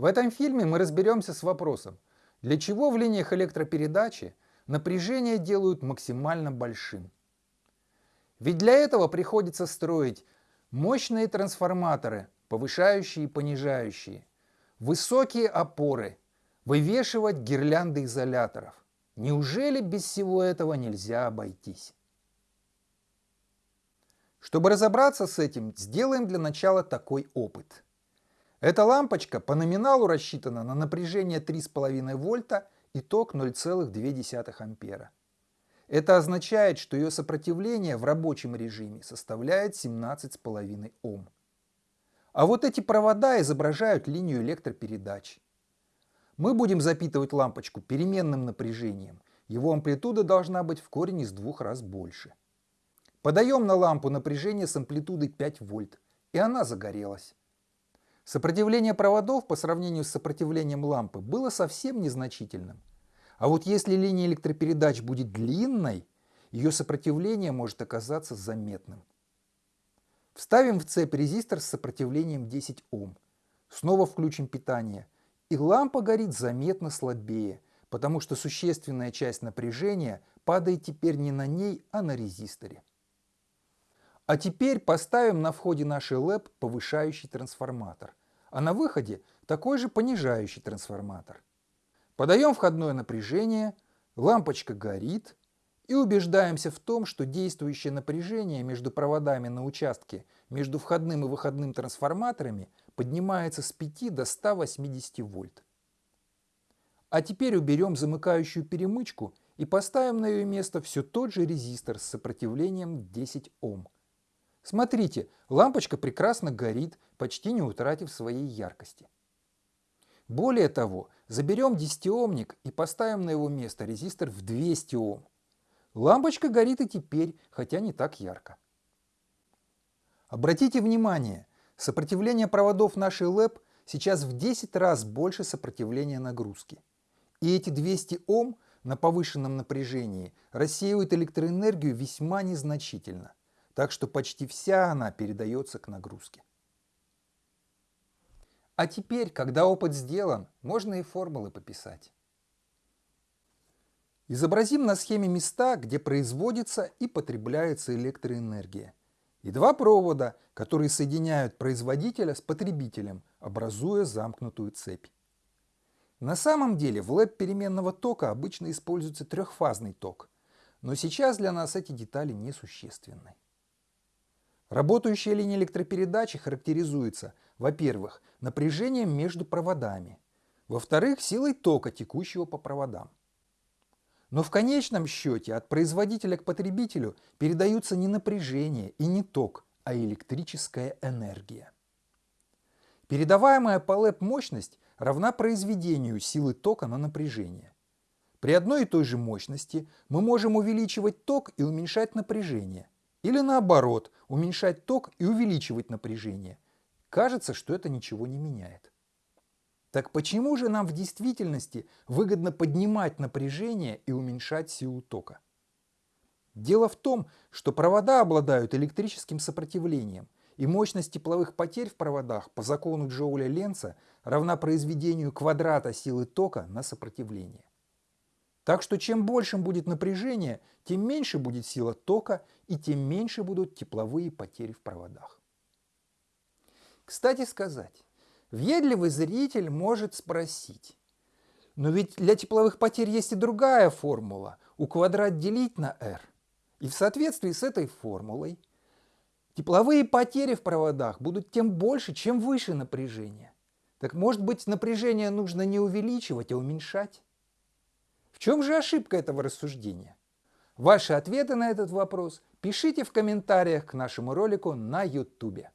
В этом фильме мы разберемся с вопросом, для чего в линиях электропередачи напряжение делают максимально большим. Ведь для этого приходится строить мощные трансформаторы, повышающие и понижающие, высокие опоры, вывешивать гирлянды изоляторов. Неужели без всего этого нельзя обойтись? Чтобы разобраться с этим, сделаем для начала такой опыт. Эта лампочка по номиналу рассчитана на напряжение 3,5 вольта и ток 0,2 ампера. Это означает, что ее сопротивление в рабочем режиме составляет 17,5 Ом. А вот эти провода изображают линию электропередач. Мы будем запитывать лампочку переменным напряжением. Его амплитуда должна быть в корень из двух раз больше. Подаем на лампу напряжение с амплитудой 5 вольт, и она загорелась. Сопротивление проводов по сравнению с сопротивлением лампы было совсем незначительным. А вот если линия электропередач будет длинной, ее сопротивление может оказаться заметным. Вставим в цепь резистор с сопротивлением 10 Ом. Снова включим питание. И лампа горит заметно слабее, потому что существенная часть напряжения падает теперь не на ней, а на резисторе. А теперь поставим на входе нашей ЛЭП повышающий трансформатор, а на выходе такой же понижающий трансформатор. Подаем входное напряжение, лампочка горит и убеждаемся в том, что действующее напряжение между проводами на участке между входным и выходным трансформаторами поднимается с 5 до 180 вольт. А теперь уберем замыкающую перемычку и поставим на ее место все тот же резистор с сопротивлением 10 Ом. Смотрите, лампочка прекрасно горит, почти не утратив своей яркости. Более того, заберем 10-омник и поставим на его место резистор в 200 Ом. Лампочка горит и теперь, хотя не так ярко. Обратите внимание, сопротивление проводов нашей ЛЭП сейчас в 10 раз больше сопротивления нагрузки. И эти 200 Ом на повышенном напряжении рассеивают электроэнергию весьма незначительно так что почти вся она передается к нагрузке. А теперь, когда опыт сделан, можно и формулы пописать. Изобразим на схеме места, где производится и потребляется электроэнергия. И два провода, которые соединяют производителя с потребителем, образуя замкнутую цепь. На самом деле в ЛЭП переменного тока обычно используется трехфазный ток, но сейчас для нас эти детали несущественны. Работающая линия электропередачи характеризуется, во-первых, напряжением между проводами, во-вторых, силой тока, текущего по проводам. Но в конечном счете от производителя к потребителю передаются не напряжение и не ток, а электрическая энергия. Передаваемая по ЛЭП мощность равна произведению силы тока на напряжение. При одной и той же мощности мы можем увеличивать ток и уменьшать напряжение – или наоборот, уменьшать ток и увеличивать напряжение. Кажется, что это ничего не меняет. Так почему же нам в действительности выгодно поднимать напряжение и уменьшать силу тока? Дело в том, что провода обладают электрическим сопротивлением, и мощность тепловых потерь в проводах по закону Джоуля-Ленца равна произведению квадрата силы тока на сопротивление. Так что чем большим будет напряжение, тем меньше будет сила тока и тем меньше будут тепловые потери в проводах. Кстати сказать, въедливый зритель может спросить, но ведь для тепловых потерь есть и другая формула, у квадрат делить на r. И в соответствии с этой формулой тепловые потери в проводах будут тем больше, чем выше напряжение. Так может быть напряжение нужно не увеличивать, а уменьшать? Чем же ошибка этого рассуждения? Ваши ответы на этот вопрос пишите в комментариях к нашему ролику на YouTube.